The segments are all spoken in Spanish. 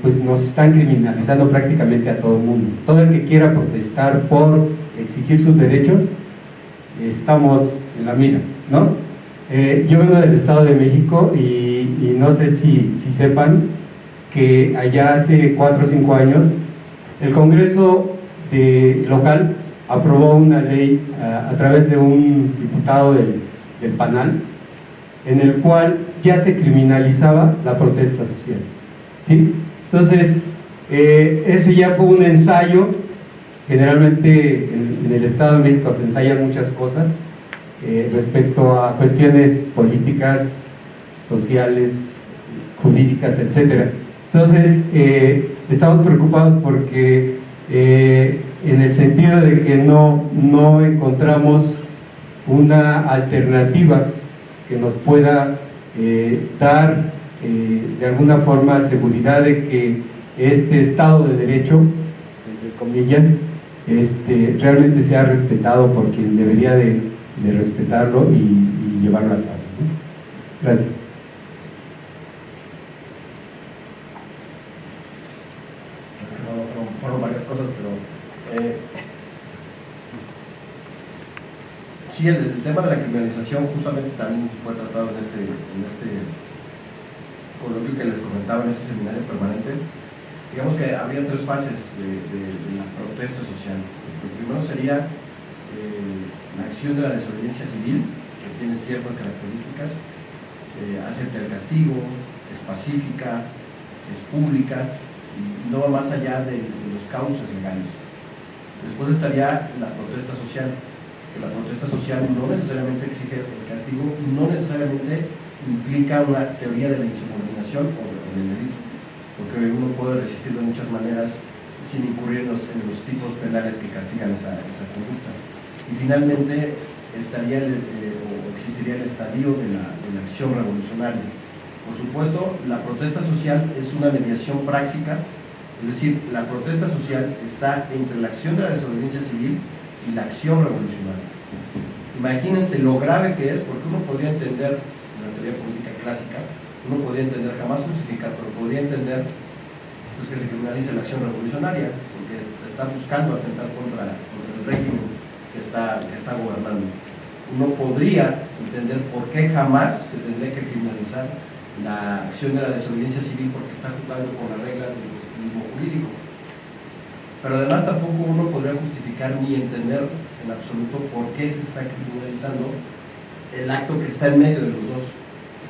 pues nos están criminalizando prácticamente a todo el mundo. Todo el que quiera protestar por exigir sus derechos, estamos en la mira, ¿no? Eh, yo vengo del Estado de México y, no sé si, sepan que allá hace cuatro o cinco años el Congreso local aprobó una ley a, través de un diputado del, del PANAL en el cual ya se criminalizaba la protesta social. ¿Sí? Entonces, eh, eso ya fue un ensayo, generalmente en, el Estado de México se ensayan muchas cosas eh, respecto a cuestiones políticas, sociales, jurídicas, etc. Entonces, eh, estamos preocupados porque en el sentido de que no, no encontramos una alternativa que nos pueda dar eh, de alguna forma seguridad de que este Estado de Derecho, entre comillas, este, realmente sea respetado por quien debería de, respetarlo y, llevarlo a cabo. Gracias. fueron varias cosas, pero eh, sí, el, tema de la criminalización justamente también fue tratado en este, en este lo que les comentaba en este seminario permanente, digamos que habría tres fases de, la protesta social. Lo primero sería eh, la acción de la desobediencia civil, que tiene ciertas características, eh, acepta el castigo, es pacífica, es pública y no va más allá de, los cauces legales. Después estaría la protesta social, que la protesta social no necesariamente exige el castigo, no necesariamente implica una teoría de la insubordinación o, del delito, porque uno puede resistir de muchas maneras sin incurrir en los, tipos penales que castigan esa, conducta. Y finalmente estaría eh, o existiría el estadio de la, acción revolucionaria. Por supuesto, la protesta social es una mediación práctica, es decir, la protesta social está entre la acción de la desobediencia civil y la acción revolucionaria. Imagínense lo grave que es, porque uno podría entender teoría política clásica, uno podría entender, jamás justificar, pero podría entender pues, que se criminalice la acción revolucionaria, porque está buscando atentar contra, el régimen que está, que está gobernando. Uno podría entender por qué jamás se tendría que criminalizar la acción de la desobediencia civil porque está jugando con las reglas del positivismo jurídico. Pero además tampoco uno podría justificar ni entender en absoluto por qué se está criminalizando el acto que está en medio de los dos.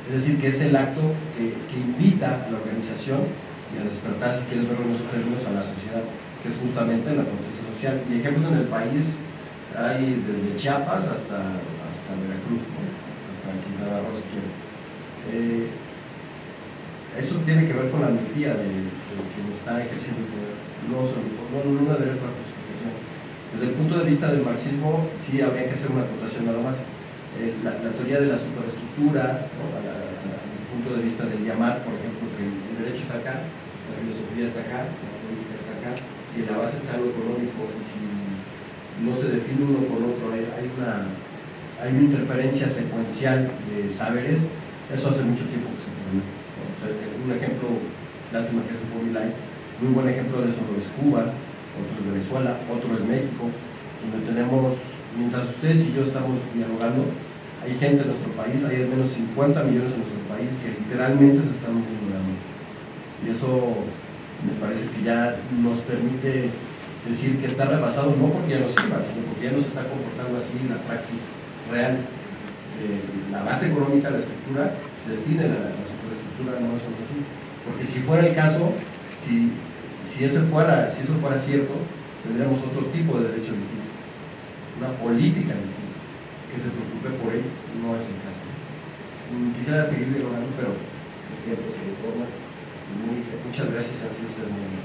Es decir, que es el acto que, invita a la organización y a despertar, si quieres verlo en esos términos, a la sociedad, que es justamente la protesta social. Y ejemplos en el país hay desde Chiapas hasta, hasta Veracruz, hasta Quintana Roo, si quieren. Eh, eso tiene que ver con la miopía de, quien está ejerciendo el poder, no, no, no una otra justificación. Desde el punto de vista del marxismo, sí habría que hacer una acotación nada más eh, la, teoría de la superestructura, el punto de vista del llamar, por ejemplo, que el, derecho está acá, la filosofía está acá, la política está acá, que la base está lo económico, y si no se define uno con otro, hay, una, hay una interferencia secuencial de saberes, eso hace mucho tiempo que se pone. un ejemplo, lástima que es el Light, muy buen ejemplo de eso es Cuba, otro es Venezuela, otro es México, donde tenemos, mientras ustedes y yo estamos dialogando, hay gente en nuestro país, hay al menos 50 millones en nuestro país que literalmente se están muriendo Y eso me parece que ya nos permite decir que está rebasado no porque ya no sirva, sino porque ya no se está comportando así la praxis real. Eh, la base económica, la estructura, define la, la superestructura, no es así. Porque si fuera el caso, si, si, ese fuera, si eso fuera cierto, tendríamos otro tipo de derecho distinto, una política distinta que se preocupe por él, no es el caso. Mm, quisiera seguir dialogando, pero de tiempos y de formas. muchas gracias, han ustedes.